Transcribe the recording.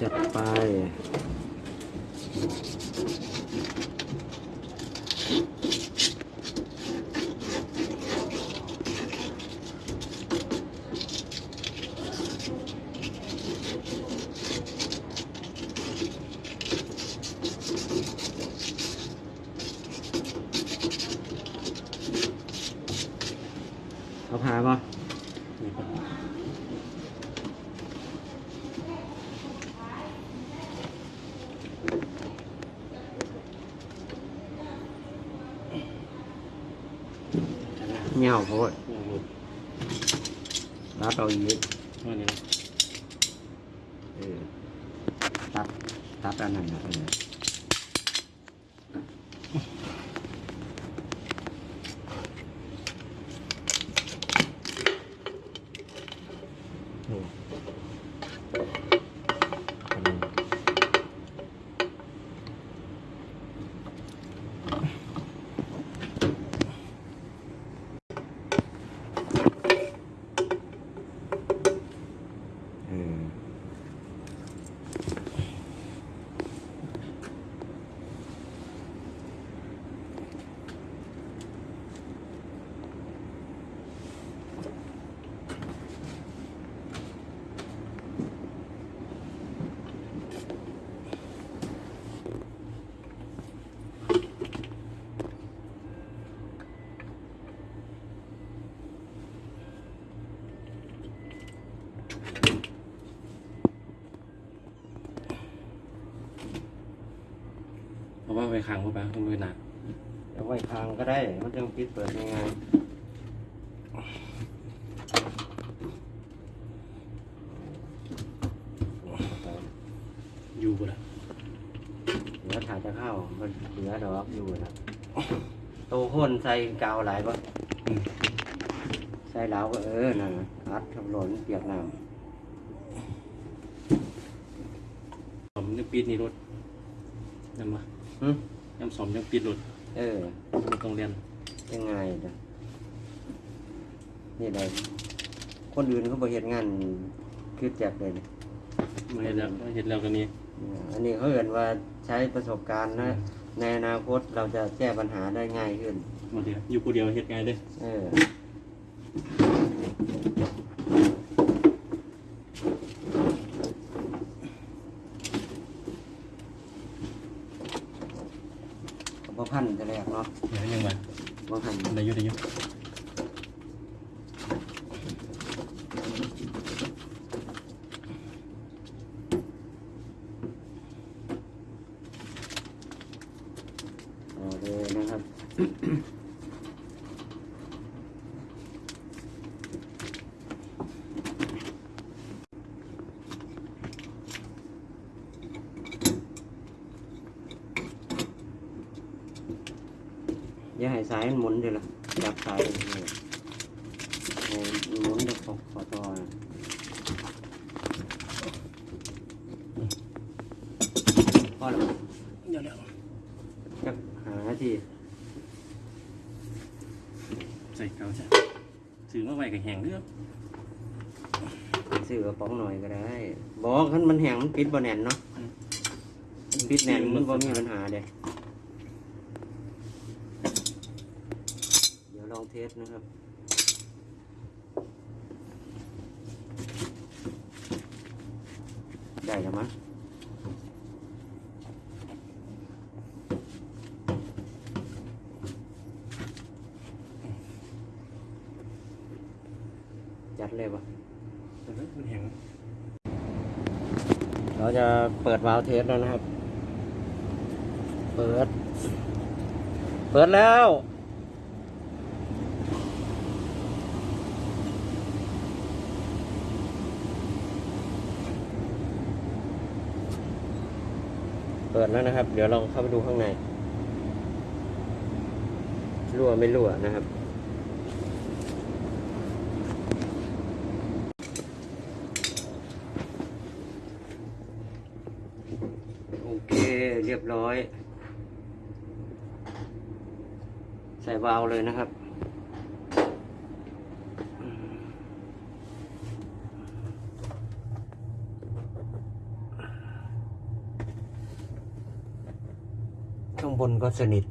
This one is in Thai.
จัดไปเอาพาป่ะ นี่ครับ เงี้ยวโพดนี่หมด รับเอาอีก ว่านี่นะ เออตัดตัดอันนั้นนะเออ โอ้ อันนั้นเออ เพราะว่าไปขังเข้าไปมันไม่หนักเอาไว้ทางก็ได้ มันจะปิดเปิดยังไงอยู่บ่ละเหลือถ่ายจะเข้ามันเหลือดอกอยู่นะโตคนใส่กาวหลายปะอืมใส่แล้วก็เออน่ะอัดทำหล่นเปียกน้สมยังปิดนี่รถยังมาำ หึยังสมยังปิดรถเออ ไม่ต้องเรียนยังไงนะนี่เลยคนอื่นเขาบอกเห็นงานคือแจกเลยนะมาเห็นแล้วมาเห็นแล้วกันนี้อันนี้เขาเห็นว่าใช้ประสบการณ์นะในอนาคตเราจะแก้ปัญหาได้ง่ายขึ้นมาเดียวอยู่คนเดียวเฮ็ดไงเด้เออ บ่พันแต่แรกเนาะเดี๋ยวยังมาบ่พันได้อยุ่ได้อยุ่เอาเลยนะครับ อย่าให้สายมันหมุนเดี๋ยวละจับสายนี่ให้มันหมุนเดี๋ยวขอขอต่อนะพอแล้วเดี๋ยวเดี๋ยวจักหานาทีใส่เกาจ้ะซื้อมาไว้กับแห้งเด้อซื้อกระป๋องหน่อยก็ได้ บอกคันมันแห้งมันปิดบ่แน่นเนาะปิดแน่นมันบ่มีปัญหาเด้เดี๋ยว ลองเทสนะครับได้แล้วมั้งจัดเลยปะเดี๋ยวนะมันแห้งเราจะเปิดวาล์วเทสแล้วนะครับ เปิด เปิดแล้ว เปิดแล้วนะครับ เดี๋ยวเราเข้าไปดูข้างในรั่วไม่รั่วนะครับ โอเคเรียบร้อย ใส่วาล์วเลยนะครับ ข้างบนก็สนิท